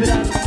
vibrar.